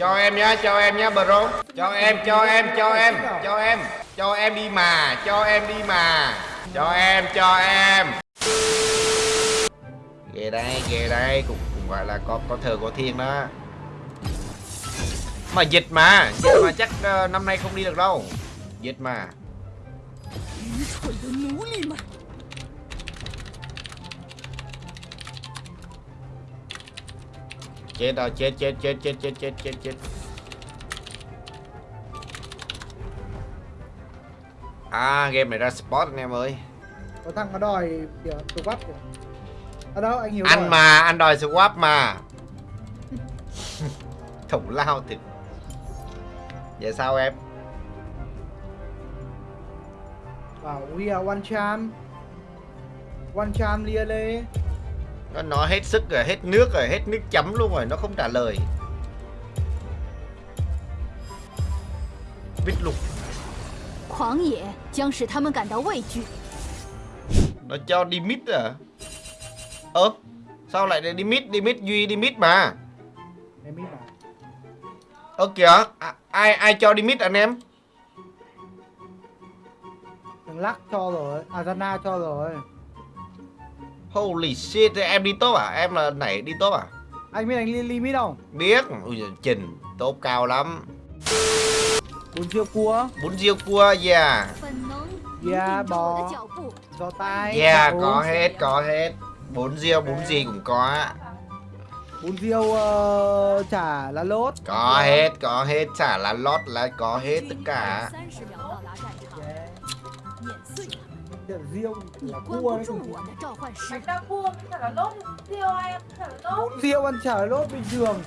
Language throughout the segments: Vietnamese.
Cho em nhá, cho em nhá bro. Cho em, cho em, cho em, cho em. Cho em đi mà, cho em đi mà. Cho em, cho em. Ghê đây, ghê đây Cũng, cũng gọi là có có thờ có thiên đó. Mà dịch mà Dịch mà chắc uh, năm nay không đi được đâu. Dịch mà. Chết rồi, chết, chết, chết, chết, chết, chết, chết, chết. À, game này ra spot anh em ơi. Có thằng nó đòi kìa bắt kìa. Ở đâu anh hiểu Anh rồi. mà, anh đòi swap mà. Thủ lao thì Vậy sao em? bảo we are one champ. One champ lia lê nó nó hết sức rồi hết nước rồi hết nước chấm luôn rồi nó không trả lời. Biết lục nó cho đi mít à? Ơ sao lại đi mít đi mít duy đi mít mà à? ơ kìa à, ai ai cho đi mít anh em? Thằng lắc cho rồi azana cho rồi. Holy shit, em đi top à? Em là nãy đi top à? Anh biết anh limit không? Biết, ui giời, trình, top cao lắm. Bún riêu cua. Bún riêu cua, yeah. Yeah, bò. Giò tai. Yeah, có uống. hết, có hết. Bún riêu, bún gì cũng có. Bún riêu uh, chả lá lốt. Có hết, có hết, chả lá lót là có hết tất cả. 的 riêu là cua đấy. bánh đa cua với lốp riêu ai ăn chả lốp. Riêu ăn chả lốp bình thường.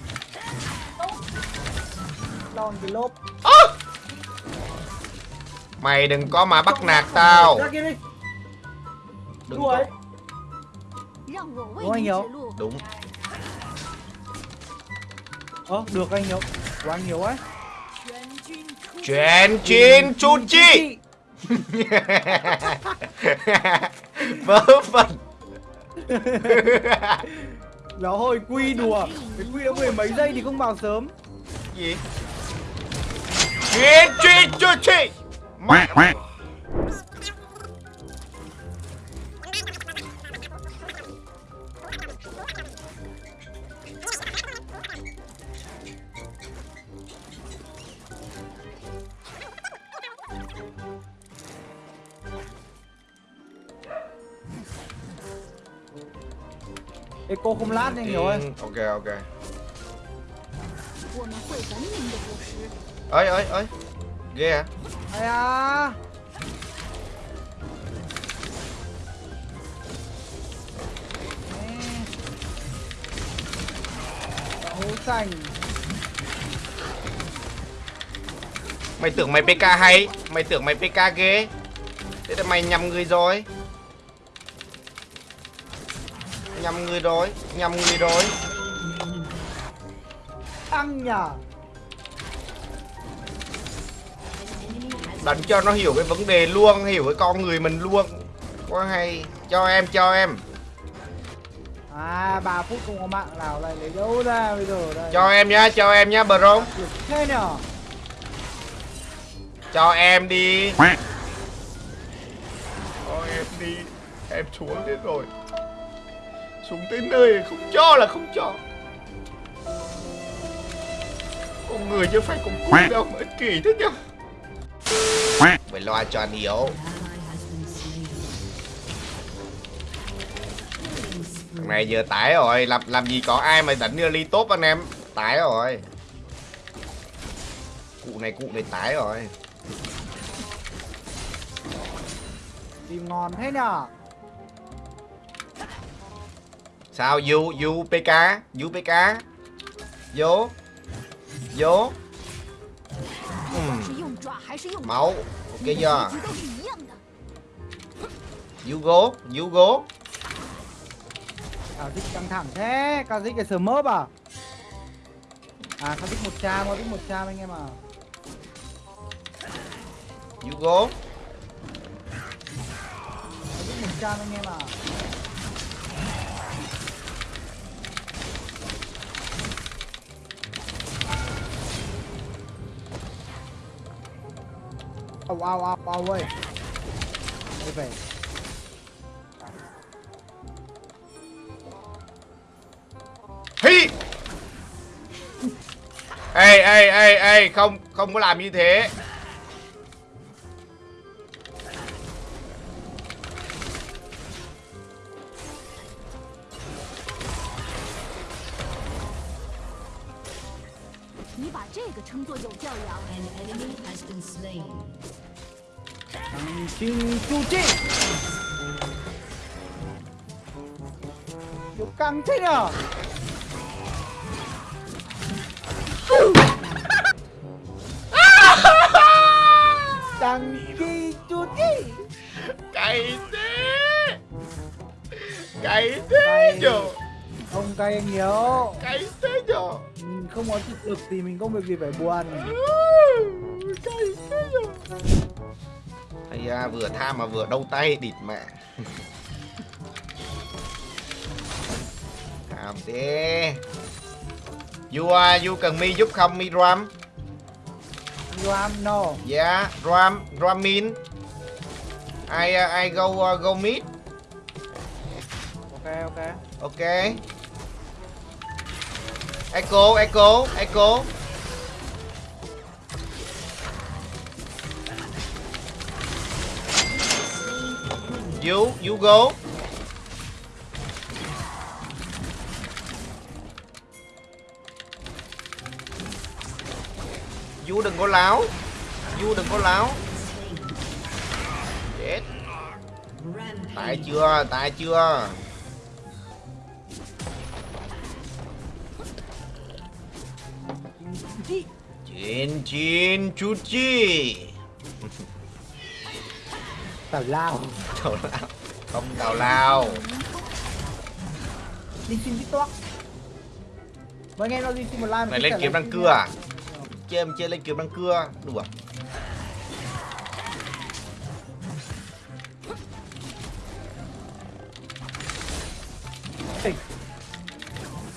Đòn thì lốp. À! mày đừng có mà bắt nạt tao. Đúng có. đúng anh hiếu. đúng. Ờ được anh hiếu. Quá anh hiếu ấy Chuyện chuyện chu chi. Vớ vẩn. Lão hồi quy đùa. Cái quy đã mười mấy giây thì không vào sớm. Gì? Chuyện chín chu chi? Mẹ Eco không lát anh hiểu ơi. Ừ, ok ok. Ấy ấy ấy Ghê à. Ai à Hố xanh Mày tưởng mày PK hay. Mày tưởng mày PK ghê. Thế là mày nhầm người rồi. Nhầm người rồi Nhầm người rồi Ăn nhở Đánh cho nó hiểu cái vấn đề luôn Hiểu cái con người mình luôn. Quá hay. Cho em cho em. À 3 phút không có mạng nào lại lấy đâu ra bây giờ đây. Cho em nhá Cho em nhá bro. Thế nhở Cho em đi. Cho em đi. Em xuống đến rồi Xuống tới nơi không cho là không cho. Con người chứ phải con cún đâu mà ích kỷ thế nhá Phải loa cho anh hiểu. Thằng này giờ tải rồi Làm làm gì có ai mà đánh như ly tốt anh em? Tải rồi. Cụ này cụ này tải rồi. Tìm ngon thế nhở Sao U UPK, UPK. Vô. Vô. Uhm. Máu. Ok chưa? Yugo, Yugo. Cao thích căng thẳng thế, cao thích cái sờ mớp à? À, cao thích 100, cao một cha anh em à. Yugo. Cao một cha anh em à. Au au au au ơi. Đi về. Hi. Ê ê ê ê Không không có làm như thế. An enemy has been slain chinh chu chi kiểu căng thế nhở thằng chi chu chi Cay thế. Cay thế nhở. ông cay anh nhiều Cay thế nhở. mình không có thực lực thì mình không việc gì phải buồn Ây da, vừa tham mà vừa đau tay địt mẹ. Tham thế. You, uh, you cần mi giúp không mi Ram? Ram no Yeah, Ram, Ramin. I, uh, I go, uh, go meet. ok ok Ok. Echo, Echo, Echo. You, you go. You đừng có láo. You đừng có láo. Chết. Tại chưa, tại chưa. Chín chín chút chi tào lao. Tào lao. Không tào lao. Đi xin toát. Mấy anh em nó đi xin một like Này lên kiếm răng cưa à? Chơi em chơi lên kiếm răng cưa. Đùa.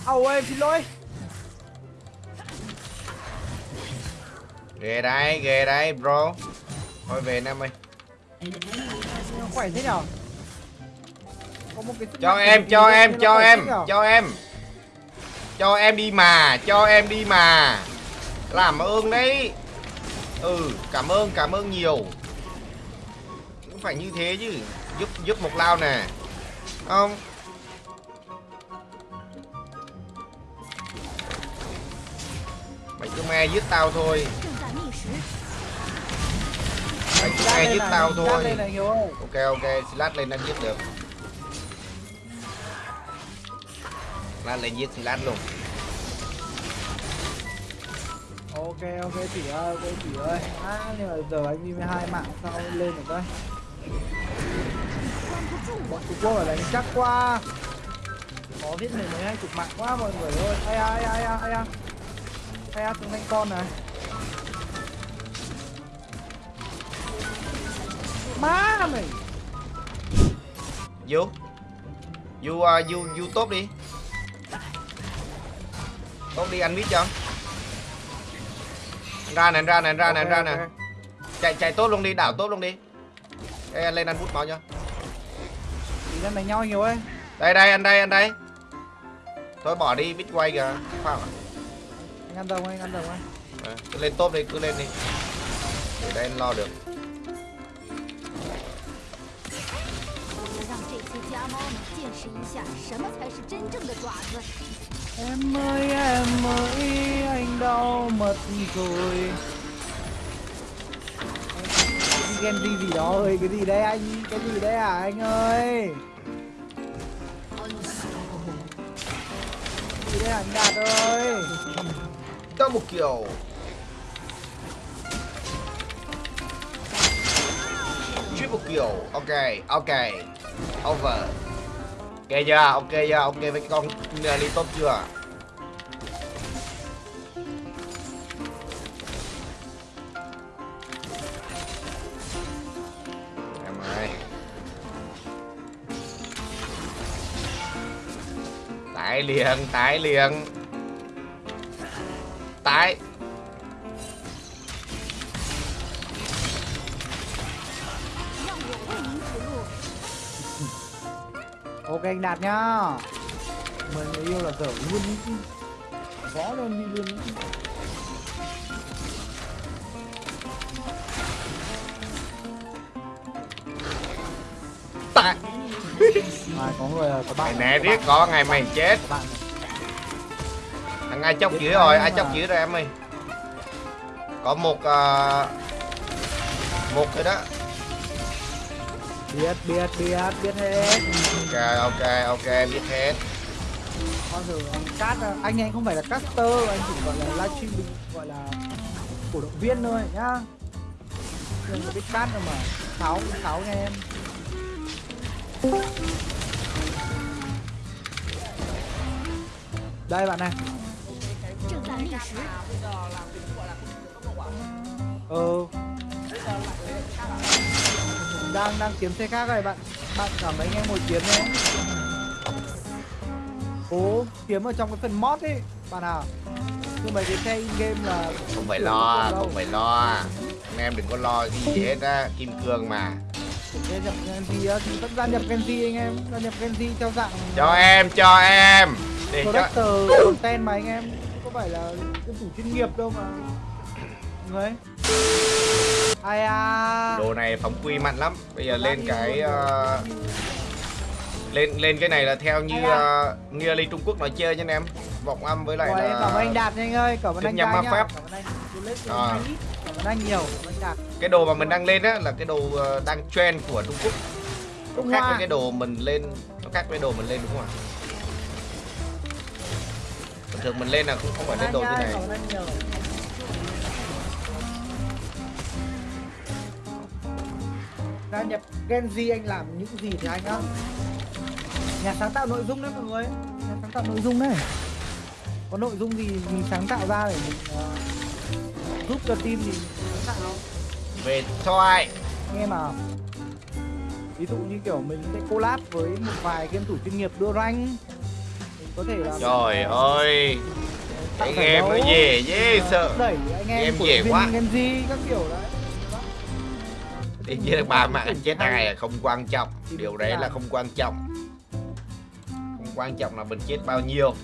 Âu ơi xin lỗi. Ghê đây, ghê đây bro. Thôi về Nam ơi khỏe thế nhở? Cho em, cho em, cho em, cho em. Cho em đi mà, cho em đi mà. Làm ơn đấy. Ừ, cảm ơn, cảm ơn nhiều. Cũng phải như thế chứ. Giúp, giúp một lao nè. Không? Mày cứ me giết tao thôi anh ai giết tao thôi ok ok lát lên anh giết được. Lát lên giết lát luôn. Ok ok chị ơi ok chị ơi. À, nhưng mà giờ anh đi với hai mạng sau lên được đây bọn trung quốc ở đánh chắc quá. Khó biết mình mấy hai chục mạng quá mọi người ơi. Ai ai ai ai ai ai. Ai ai ai ai ai má mày. Vô. Vô, uh, vô, vô tốt đi. Tốt đi anh biết cho Ra nè, ra nè, ra nè, ra nè. Chạy chạy tốt luôn đi, đảo tốt luôn đi. Ê, anh lên anh bút máu cho. Thì đang đánh nhau nhiều ấy. Đây đây, anh đây, anh đây. Thôi bỏ đi, biết quay kìa. Không ạ? anh ăn đồng anh ăn đồng anh Ờ, cứ lên top đi, cứ lên đi. Để đây anh lo được 家猫们见识一下什么才是真正的爪子。 em ơi em ơi anh đau mất rồi Anh ghen gì gì đó ơi cái gì đấy anh cái gì đấy à anh ơi unstoppable. cái gì đấy anh đạt ơi Double kill Triple kill Ok, ok Over. Ok chưa, ok chưa, ok với cái con uh, đi tốt chưa? Em ơi. Tải liền, tải liền. Tải. Ok anh đạt nhá. Mời người yêu là dở luôn võ lên đi luôn ý chứ. Tạ. À, có người có Mày bạn riết bạn, có ngày mày chết. Thằng ai chốc Biết dưới rồi, ai chốc dưới rồi em ơi. Có một à, Một rồi đó biết biết biết biết hết. Ok ok ok biết hết. Con thử ờ, anh cát anh anh không phải là caster anh chỉ gọi là livestream gọi là cổ động viên thôi nhá. Đừng có biết cát đâu mà. Tháo tháo nha em. Đây bạn này. Ừ đang đang kiếm xe khác rồi bạn. Bạn cảm thấy anh em ngồi kiếm đấy cố kiếm ở trong cái phần mod ấy bạn à. Nhưng mà cái xe in game là Không phải lo, không phải lo. Anh em đừng có lo gì hết á Kim cương mà. Để nhập Genji thì vẫn gia nhập Genji anh em gia nhập Genji theo dạng Cho em, cho em. Để cho director content mà anh em. Có phải là cái chủ chuyên nghiệp đâu mà. Người ai à Đồ này phóng quy mạnh lắm. Bây giờ lên cái ờ, Lên lên cái này là theo như uh, Nghĩa Ly Trung Quốc nói chơi nha anh em. Vọng âm với lại Rồi, em cảm anh là Đạt nha anh ơi. Cảm ơn anh Đạt nhá. pháp. cảm ơn anh. À. ơn anh. Nhiều. Anh Đạt. Cái đồ mà mình đang lên á là cái đồ ờ, đang trend của Trung Quốc. Nó khác với cái đồ mình lên Nó khác với đồ mình lên đúng không ạ? Bình thường mình lên là không, không phải lên đồ như này gia nhập Genji anh làm những gì thì anh á. Nhà sáng tạo nội dung đấy mọi người. Nhà sáng tạo nội dung đấy. Có nội dung gì mình sáng tạo ra để mình ờ, giúp cho team thì sáng tạo Về thoại anh em à ví dụ như kiểu mình sẽ collab với một vài game thủ chuyên nghiệp đưa rank. Mình có thể là Trời ơi. Giải game nó đấu, dễ sợ. Đẩy anh em dễ viên quá. Genji các kiểu đấy Thì với ba mạng chết ai là không quan trọng. Điều đấy là không quan trọng. Không quan trọng là mình chết bao nhiêu.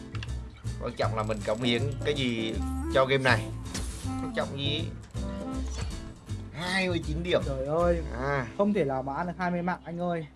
Quan trọng là mình cống hiến cái gì cho game này. Quan trọng gì? 29 điểm. Trời ơi. À, không thể nào mà ăn được 20 mạng anh ơi